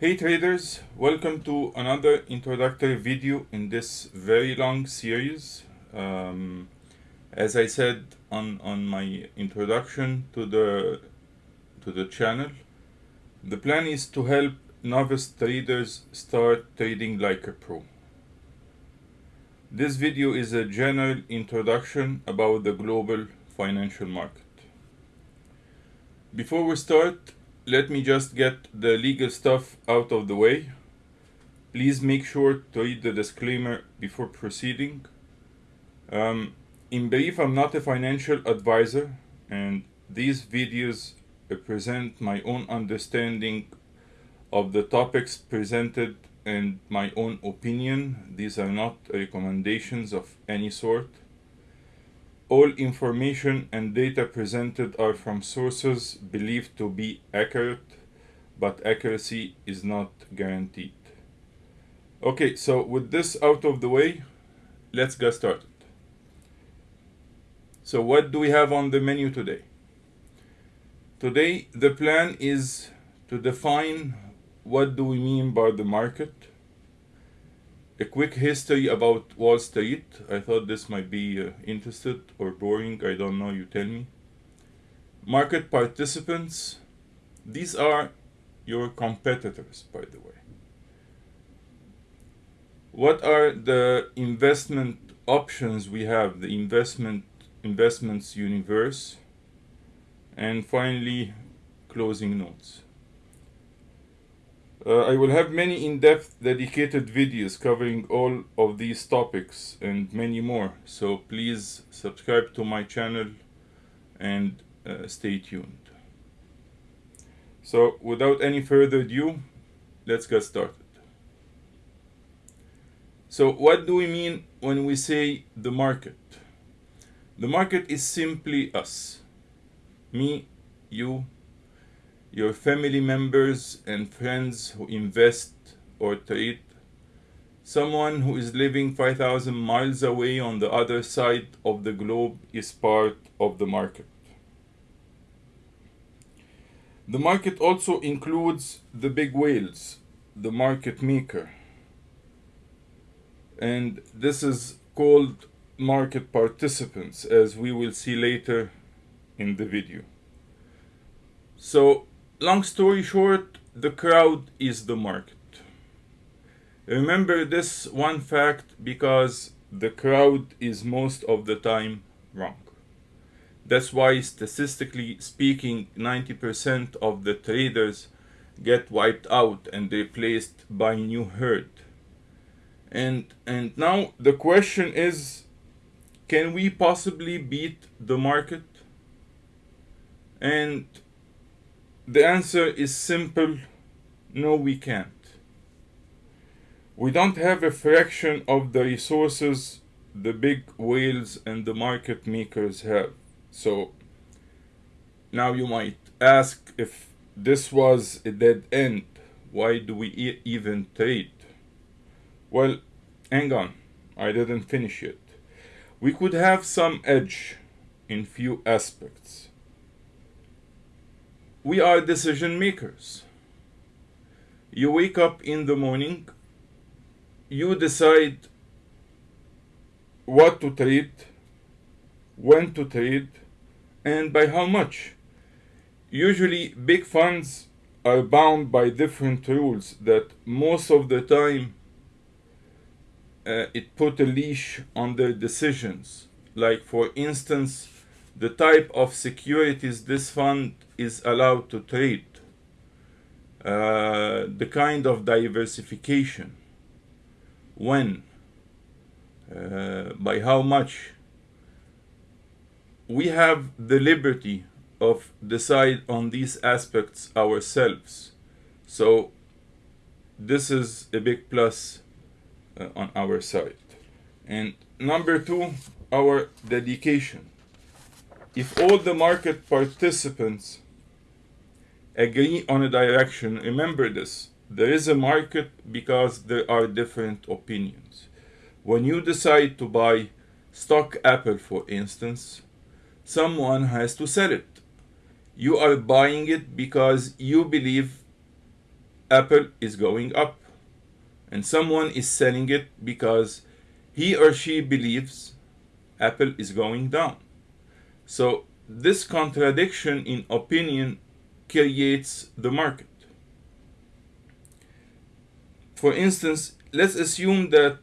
Hey traders, welcome to another introductory video in this very long series. Um, as I said on, on my introduction to the to the channel, the plan is to help novice traders start trading like a pro. This video is a general introduction about the global financial market. Before we start, let me just get the legal stuff out of the way. Please make sure to read the disclaimer before proceeding. Um, in brief, I'm not a financial advisor, and these videos represent my own understanding of the topics presented and my own opinion. These are not recommendations of any sort. All information and data presented are from sources believed to be accurate, but accuracy is not guaranteed. Okay, so with this out of the way, let's get started. So what do we have on the menu today? Today, the plan is to define what do we mean by the market, a quick history about Wall Street. I thought this might be uh, interested or boring. I don't know. You tell me. Market participants. These are your competitors, by the way. What are the investment options we have? The investment investments universe, and finally, closing notes. Uh, I will have many in-depth dedicated videos covering all of these topics and many more. So please subscribe to my channel and uh, stay tuned. So without any further ado, let's get started. So what do we mean when we say the market? The market is simply us. Me, you, your family members and friends who invest or trade, someone who is living 5,000 miles away on the other side of the globe is part of the market. The market also includes the big whales, the market maker. And this is called market participants, as we will see later in the video. So long story short, the crowd is the market. Remember this one fact because the crowd is most of the time wrong. That's why, statistically speaking, 90% of the traders get wiped out and replaced by new herd. And, and now the question is can we possibly beat the market? And the answer is simple no, we can't. We don't have a fraction of the resources the big whales and the market makers have. So now you might ask if this was a dead end, why do we e even trade? Well, hang on, I didn't finish yet. We could have some edge in few aspects we are decision makers. You wake up in the morning, you decide what to trade, when to trade, and by how much. Usually, big funds are bound by different rules that most of the time uh, it put a leash on their decisions. Like, for instance, the type of securities this fund is allowed to trade, uh, the kind of diversification, when, uh, by how much. We have the liberty of decide on these aspects ourselves. So this is a big plus uh, on our side. And number two, our dedication if all the market participants agree on a direction, remember this, there is a market because there are different opinions. When you decide to buy stock Apple, for instance, someone has to sell it. You are buying it because you believe Apple is going up, and someone is selling it because he or she believes Apple is going down. So this contradiction in opinion creates the market. For instance, let's assume that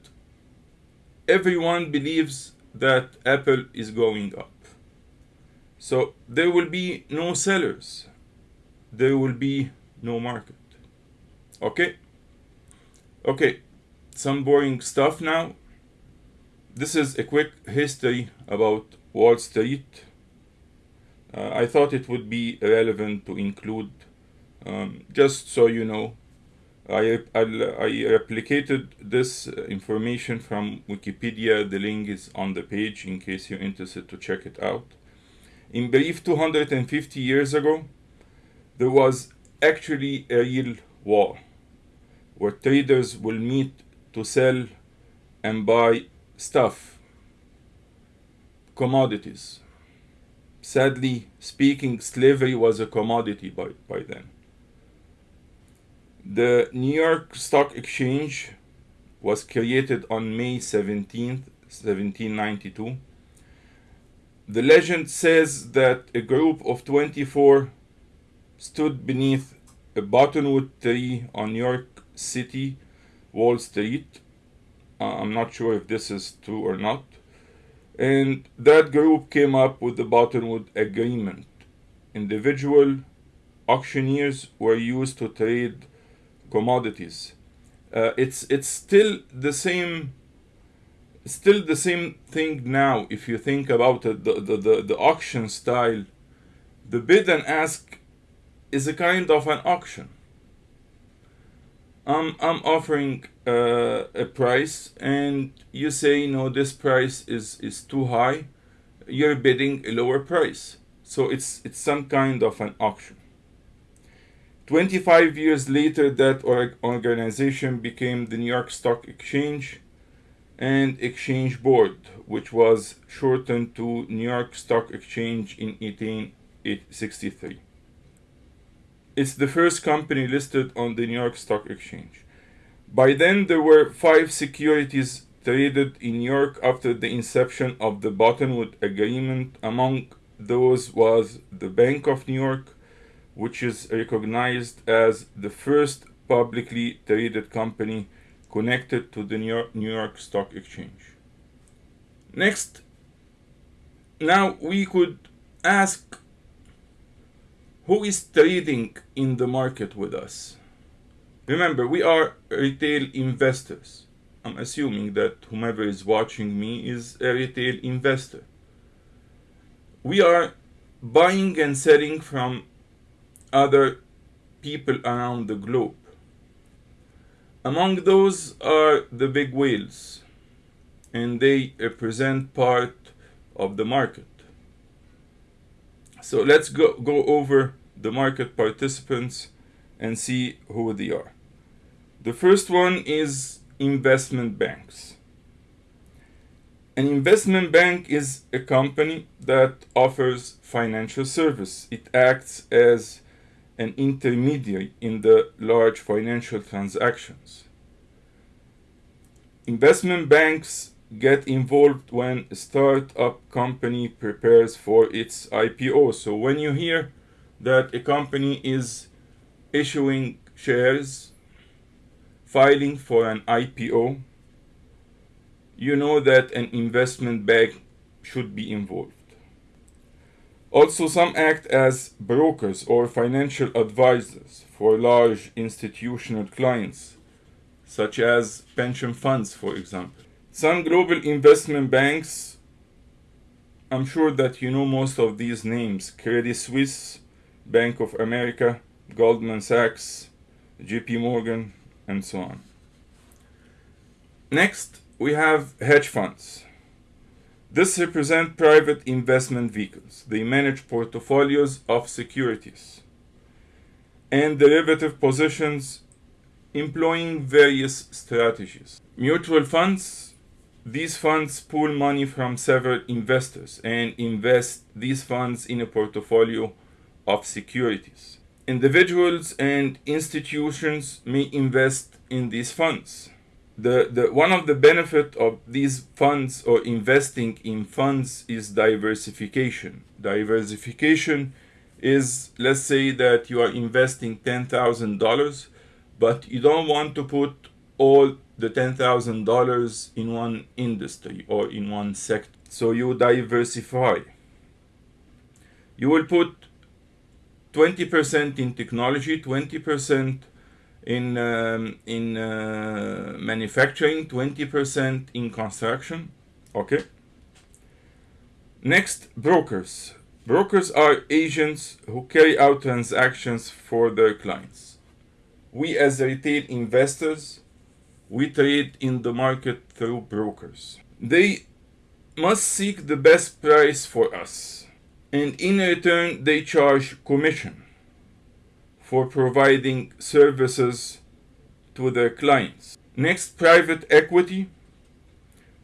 everyone believes that Apple is going up. So there will be no sellers. There will be no market. Okay? Okay, some boring stuff now. This is a quick history about Wall Street. Uh, I thought it would be relevant to include, um, just so you know. I, I, I replicated this information from Wikipedia. The link is on the page in case you're interested to check it out. In brief, 250 years ago, there was actually a real war where traders will meet to sell and buy stuff, commodities. Sadly speaking, slavery was a commodity by, by then. The New York Stock Exchange was created on May 17, 1792. The legend says that a group of 24 stood beneath a buttonwood tree on New York City, Wall Street. Uh, I'm not sure if this is true or not. And that group came up with the Buttonwood Agreement. Individual auctioneers were used to trade commodities. Uh, it's it's still the same still the same thing now if you think about it the, the, the, the auction style the bid and ask is a kind of an auction I'm, I'm offering uh, a price and you say no this price is, is too high. You're bidding a lower price. So it's it's some kind of an auction. 25 years later that organization became the New York Stock Exchange and Exchange Board, which was shortened to New York Stock Exchange in 1863. It's the first company listed on the New York Stock Exchange. By then, there were five securities traded in New York after the inception of the Buttonwood Agreement. Among those was the Bank of New York, which is recognized as the first publicly traded company connected to the New York, New York Stock Exchange. Next, now we could ask who is trading in the market with us? Remember, we are retail investors. I'm assuming that whomever is watching me is a retail investor. We are buying and selling from other people around the globe. Among those are the big whales, and they represent part of the market. So let's go, go over the market participants and see who they are. The first one is investment banks. An investment bank is a company that offers financial service. It acts as an intermediary in the large financial transactions. Investment banks get involved when a startup company prepares for its IPO. So when you hear that a company is issuing shares, filing for an IPO, you know that an investment bank should be involved. Also, some act as brokers or financial advisors for large institutional clients, such as pension funds, for example. Some global investment banks, I'm sure that you know most of these names Credit Suisse, Bank of America, Goldman Sachs, JP Morgan, and so on. Next, we have hedge funds. This represent private investment vehicles. They manage portfolios of securities and derivative positions employing various strategies. Mutual funds, these funds pool money from several investors and invest these funds in a portfolio of securities. individuals and institutions may invest in these funds. The, the, one of the benefit of these funds or investing in funds is diversification. Diversification is, let's say that you are investing $10,000, but you don't want to put all the $10,000 in one industry or in one sector. So you diversify. You will put 20% in technology, 20% in um, in uh, manufacturing, 20% in construction. Okay. Next, brokers. Brokers are agents who carry out transactions for their clients. We as retail investors, we trade in the market through brokers. They must seek the best price for us and in return they charge commission for providing services to their clients. Next, private equity.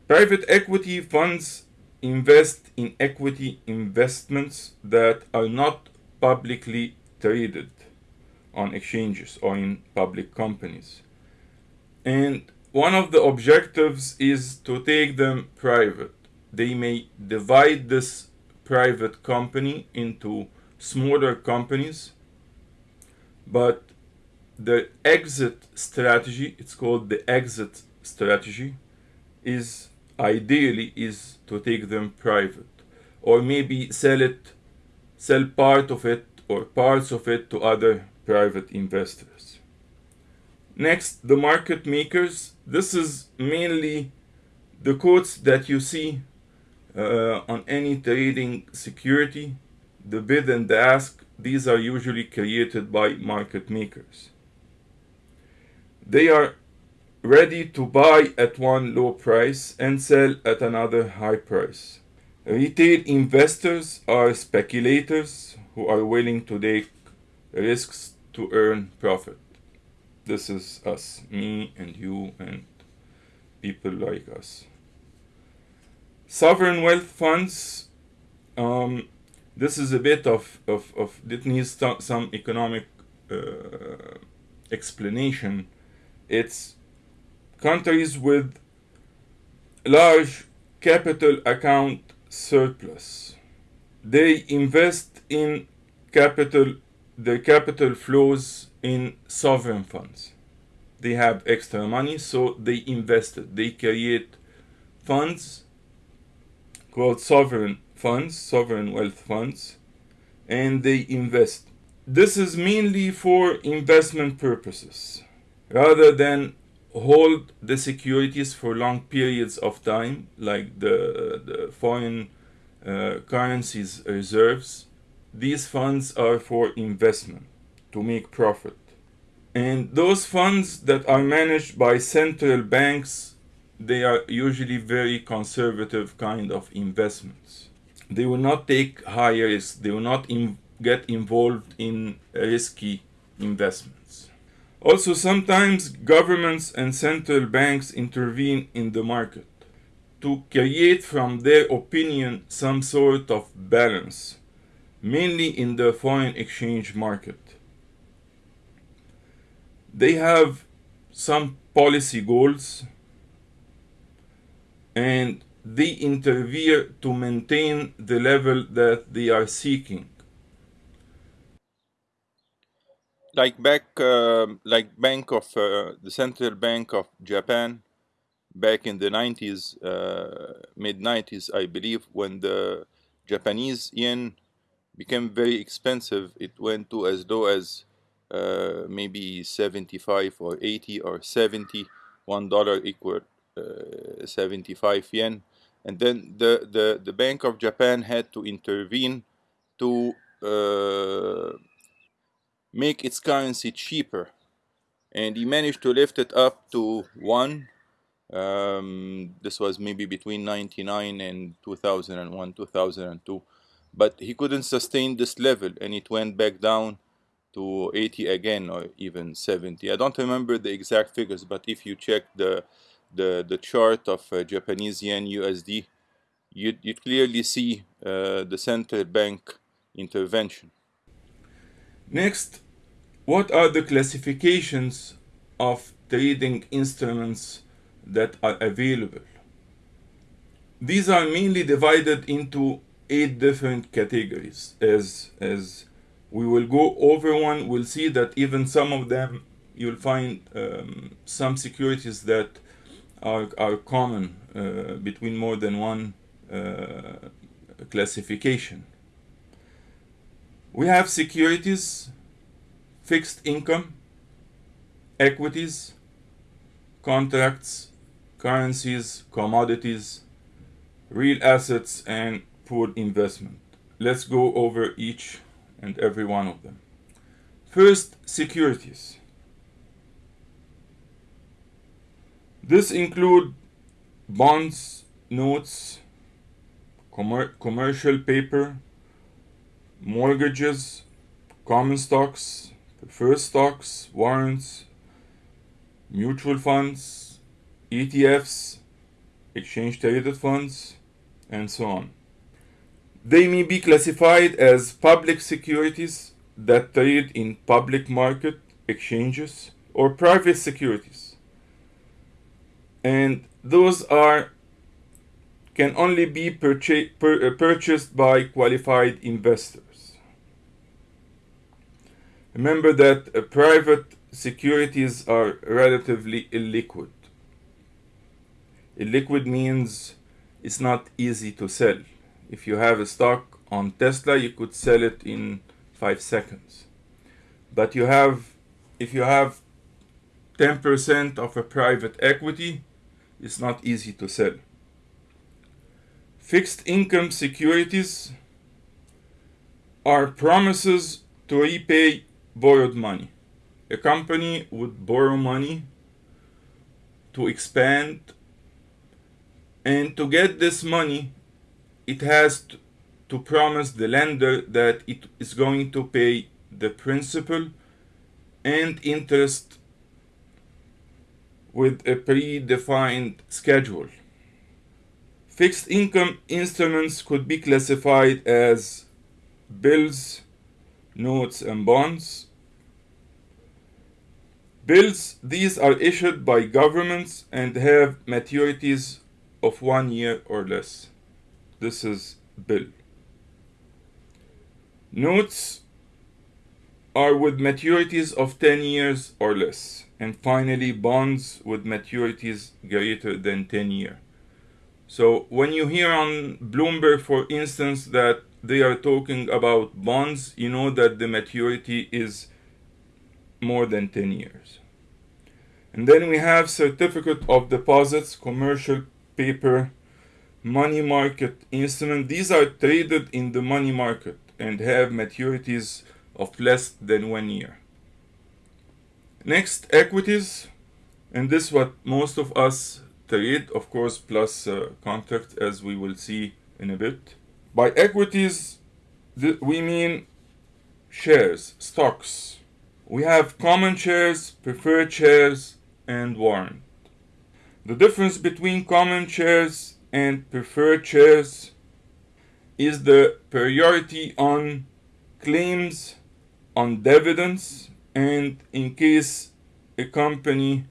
Private equity funds invest in equity investments that are not publicly traded on exchanges or in public companies. And one of the objectives is to take them private. They may divide this private company into smaller companies but the exit strategy it's called the exit strategy is ideally is to take them private or maybe sell it sell part of it or parts of it to other private investors next the market makers this is mainly the quotes that you see uh, on any trading security the bid and the ask these are usually created by market makers. They are ready to buy at one low price and sell at another high price. Retail investors are speculators who are willing to take risks to earn profit. This is us, me and you and people like us. Sovereign wealth funds um, this is a bit of, of, of it needs some economic uh, explanation. It's countries with large capital account surplus. They invest in capital, the capital flows in sovereign funds. They have extra money, so they invest. They create funds called sovereign funds, sovereign wealth funds, and they invest. This is mainly for investment purposes rather than hold the securities for long periods of time, like the, the foreign uh, currencies reserves. These funds are for investment to make profit. And those funds that are managed by central banks, they are usually very conservative kind of investments they will not take high risk. They will not get involved in risky investments. Also, sometimes governments and central banks intervene in the market to create from their opinion some sort of balance, mainly in the foreign exchange market. They have some policy goals and they interfere to maintain the level that they are seeking. Like back, uh, like Bank of uh, the Central Bank of Japan, back in the 90s, uh, mid 90s, I believe, when the Japanese yen became very expensive, it went to as low as uh, maybe 75 or 80 or 70, one dollar equal uh, 75 yen. And then the, the, the Bank of Japan had to intervene to uh, make its currency cheaper. And he managed to lift it up to one um, this was maybe between 99 and 2001 2002 but he couldn't sustain this level and it went back down to 80 again or even 70 I don't remember the exact figures but if you check the the, the chart of uh, Japanese yen USD, you you clearly see uh, the central bank intervention. Next, what are the classifications of trading instruments that are available? These are mainly divided into eight different categories. As, as we will go over one, we'll see that even some of them, you'll find um, some securities that are, are common uh, between more than one uh, classification. We have securities, fixed income, equities, contracts, currencies, commodities, real assets, and pool investment. Let's go over each and every one of them. First, securities. This include bonds, notes, commer commercial paper, mortgages, common stocks, preferred stocks, warrants, mutual funds, ETFs, exchange traded funds, and so on. They may be classified as public securities that trade in public market exchanges or private securities. And those are can only be purcha pur uh, purchased by qualified investors. Remember that uh, private securities are relatively illiquid. Illiquid means it's not easy to sell. If you have a stock on Tesla, you could sell it in five seconds. But you have, if you have 10% of a private equity, it's not easy to sell. Fixed income securities are promises to repay borrowed money. A company would borrow money to expand and to get this money it has to promise the lender that it is going to pay the principal and interest with a predefined schedule. Fixed income instruments could be classified as bills, notes, and bonds. Bills, these are issued by governments and have maturities of one year or less. This is bill. Notes are with maturities of 10 years or less. And finally, bonds with maturities greater than 10 years. So when you hear on Bloomberg, for instance, that they are talking about bonds, you know that the maturity is more than 10 years. And then we have certificate of deposits, commercial paper, money market instrument. These are traded in the money market and have maturities of less than one year. Next, equities. And this what most of us trade, of course, plus uh, contract, as we will see in a bit. By equities, we mean shares, stocks. We have common shares, preferred shares, and warrant. The difference between common shares and preferred shares is the priority on claims on dividends and in case a company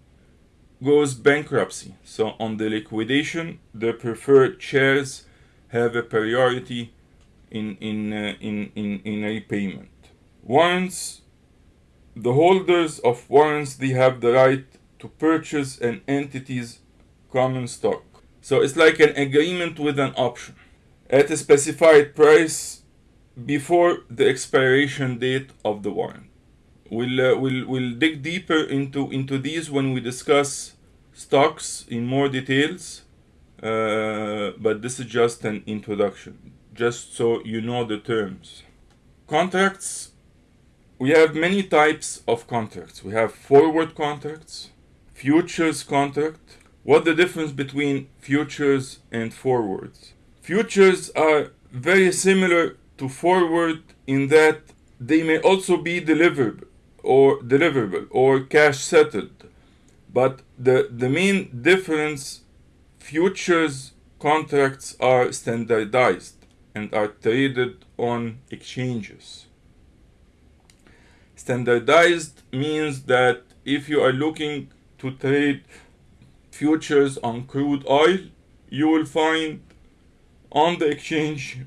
goes bankruptcy. So on the liquidation, the preferred shares have a priority in in uh, in in in repayment. Warrants, the holders of warrants, they have the right to purchase an entity's common stock. So it's like an agreement with an option at a specified price before the expiration date of the warrant. We'll, uh, we'll, we'll dig deeper into, into these when we discuss stocks in more details, uh, but this is just an introduction, just so you know the terms. Contracts, we have many types of contracts. We have forward contracts, futures contract. What the difference between futures and forwards? Futures are very similar to forward in that they may also be delivered or deliverable or cash settled. But the, the main difference futures contracts are standardized and are traded on exchanges. Standardized means that if you are looking to trade futures on crude oil, you will find on the exchange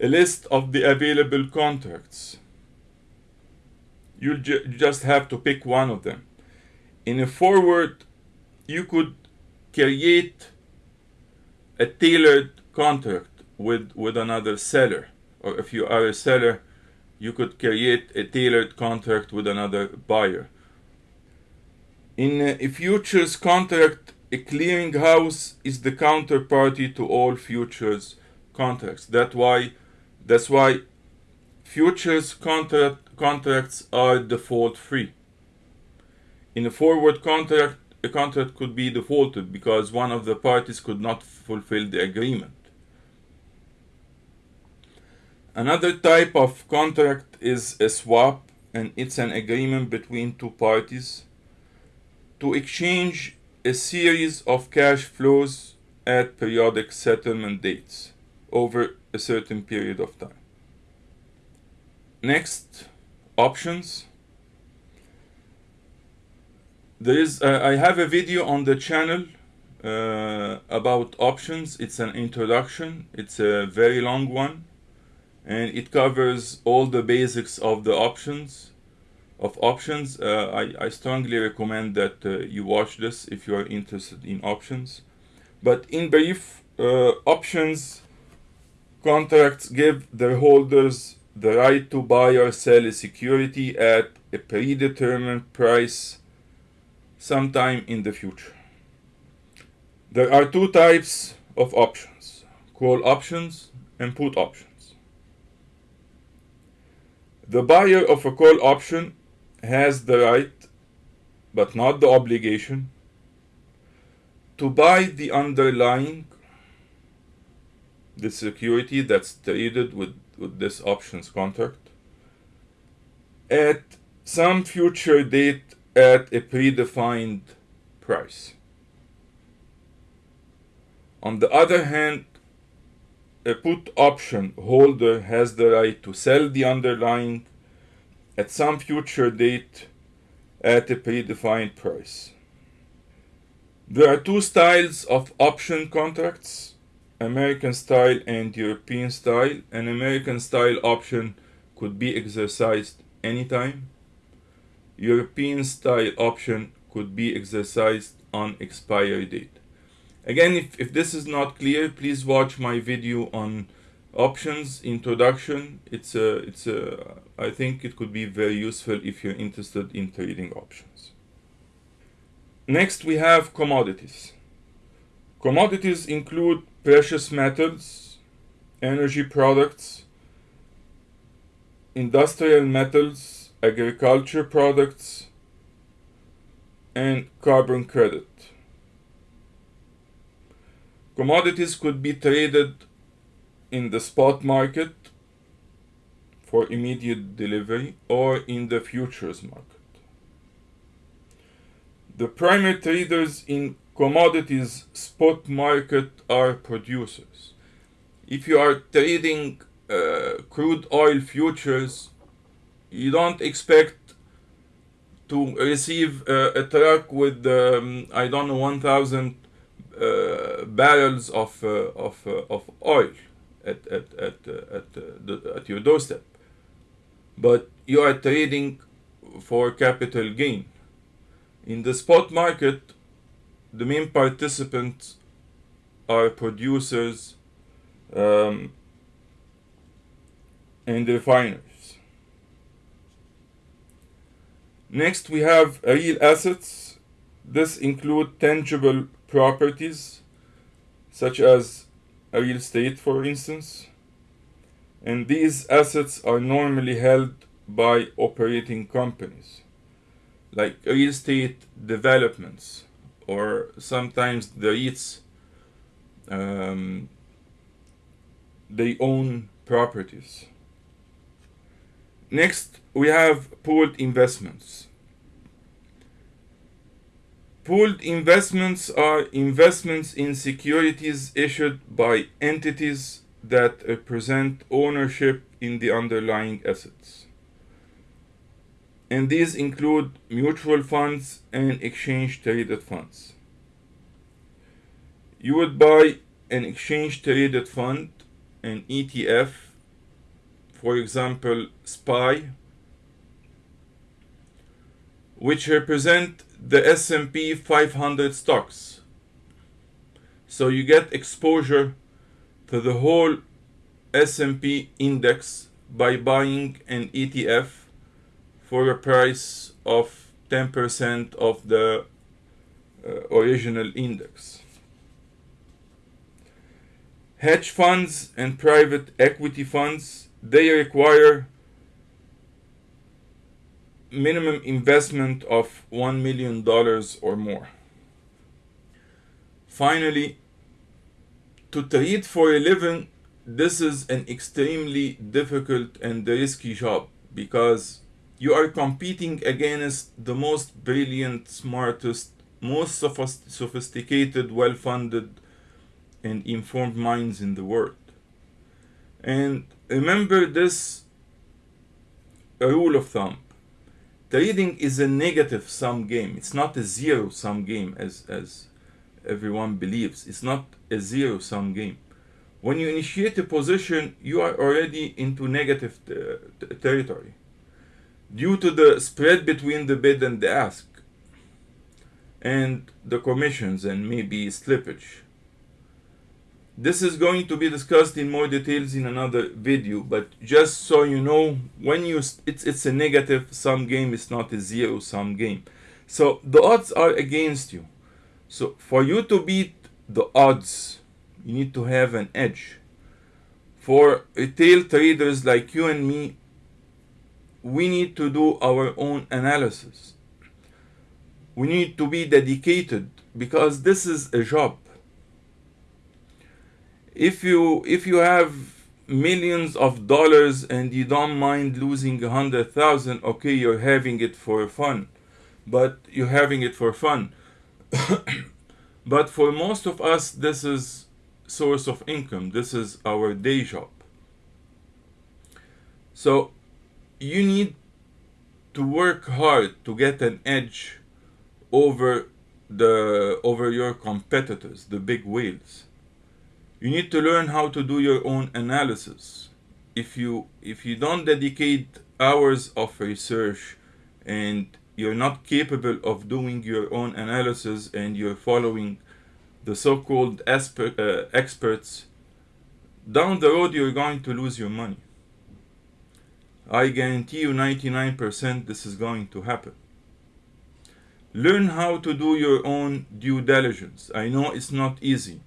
a list of the available contracts. You ju just have to pick one of them. In a forward, you could create a tailored contract with, with another seller. Or if you are a seller, you could create a tailored contract with another buyer. In a futures contract, a clearinghouse is the counterparty to all futures contracts. That's why that's why futures contract contracts are default free. In a forward contract, a contract could be defaulted because one of the parties could not fulfill the agreement. Another type of contract is a swap and it's an agreement between two parties to exchange a series of cash flows at periodic settlement dates over a certain period of time. Next, options. There is, uh, I have a video on the channel uh, about options. It's an introduction. It's a very long one and it covers all the basics of the options of options uh, I, I strongly recommend that uh, you watch this if you are interested in options. But in brief uh, options contracts give their holders the right to buy or sell a security at a predetermined price sometime in the future. There are two types of options. Call options and put options. The buyer of a call option has the right, but not the obligation, to buy the underlying, the security that's traded with, with this options contract at some future date at a predefined price. On the other hand, a put option holder has the right to sell the underlying at some future date at a predefined price. There are two styles of option contracts, American style and European style. An American style option could be exercised anytime. European style option could be exercised on expiry date. Again, if, if this is not clear, please watch my video on options introduction it's a it's a i think it could be very useful if you're interested in trading options. Next we have commodities. Commodities include precious metals energy products industrial metals agriculture products and carbon credit. Commodities could be traded in the spot market for immediate delivery or in the futures market. The primary traders in commodities spot market are producers. If you are trading uh, crude oil futures, you don't expect to receive uh, a truck with um, I don't know 1,000 uh, barrels of uh, of uh, of oil at at at uh, at, uh, the, at your doorstep. But you are trading for capital gain. In the spot market the main participants are producers um, and refiners. Next we have real assets. This include tangible properties such as real estate, for instance. And these assets are normally held by operating companies, like real estate developments, or sometimes the REITs, um, they own properties. Next, we have pooled investments. Pooled investments are investments in securities issued by entities that represent ownership in the underlying assets. and these include mutual funds and exchange traded funds. You would buy an exchange traded fund, an ETF, for example, SPY, which represent the S&P 500 stocks. So you get exposure to the whole S&P index by buying an ETF for a price of 10% of the uh, original index. Hedge funds and private equity funds, they require minimum investment of $1 million or more. Finally, to trade for a living, this is an extremely difficult and risky job because you are competing against the most brilliant, smartest, most sophisticated, well funded, and informed minds in the world. And remember this rule of thumb trading is a negative sum game. It's not a zero sum game as, as everyone believes. It's not a zero sum game. When you initiate a position, you are already into negative territory due to the spread between the bid and the ask and the commissions and maybe slippage. This is going to be discussed in more details in another video, but just so you know, when you it's it's a negative sum game, it's not a zero sum game. So the odds are against you. So for you to beat the odds, you need to have an edge. For retail traders like you and me, we need to do our own analysis. We need to be dedicated because this is a job if you if you have millions of dollars and you don't mind losing a hundred thousand okay you're having it for fun. But you're having it for fun. But for most of us this is source of income. This is our day job. So you need to work hard to get an edge over the over your competitors the big whales you need to learn how to do your own analysis. If you if you don't dedicate hours of research and you're not capable of doing your own analysis and you're following the so-called uh, experts down the road you're going to lose your money. I guarantee you 99% this is going to happen. Learn how to do your own due diligence. I know it's not easy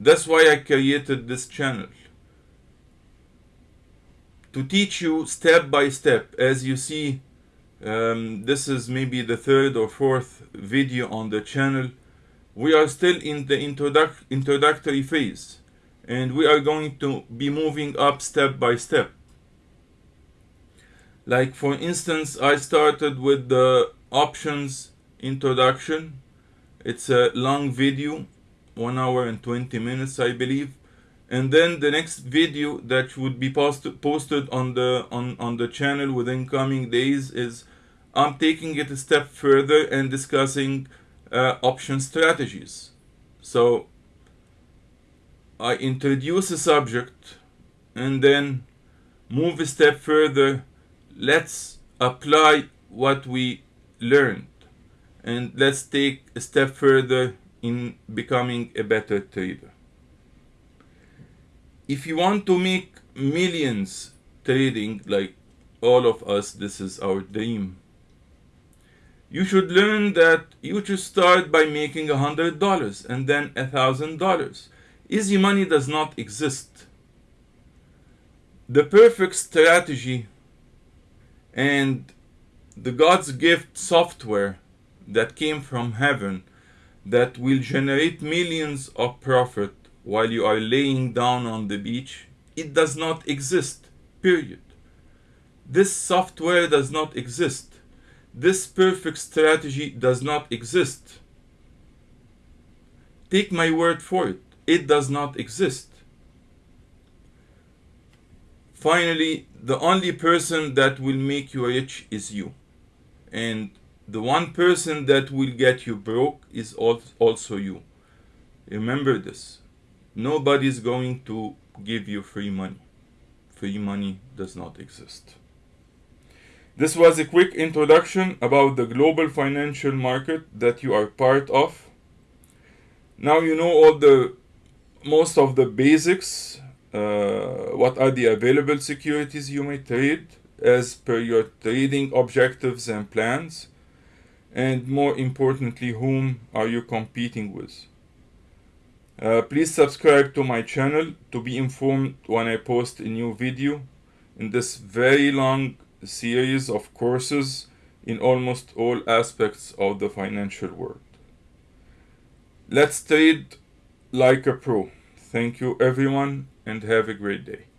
that's why I created this channel. To teach you step by step. As you see, um, this is maybe the third or fourth video on the channel. We are still in the introduc introductory phase. And we are going to be moving up step by step. Like for instance, I started with the options introduction. It's a long video one hour and 20 minutes I believe. And then the next video that would be post posted on the on on the channel within coming days is I'm taking it a step further and discussing uh, option strategies. So I introduce a subject and then move a step further. Let's apply what we learned and let's take a step further in becoming a better trader. If you want to make millions trading like all of us, this is our dream. You should learn that you should start by making a hundred dollars and then a thousand dollars. Easy money does not exist. The perfect strategy and the God's gift software that came from heaven that will generate millions of profit while you are laying down on the beach, it does not exist, period. This software does not exist. This perfect strategy does not exist. Take my word for it, it does not exist. Finally, the only person that will make you rich is you. And the one person that will get you broke is also you. Remember this. Nobody's going to give you free money. Free money does not exist. This was a quick introduction about the global financial market that you are part of. Now you know all the most of the basics. Uh, what are the available securities you may trade as per your trading objectives and plans? And more importantly, whom are you competing with? Uh, please subscribe to my channel to be informed when I post a new video in this very long series of courses in almost all aspects of the financial world. Let's trade like a pro. Thank you everyone and have a great day.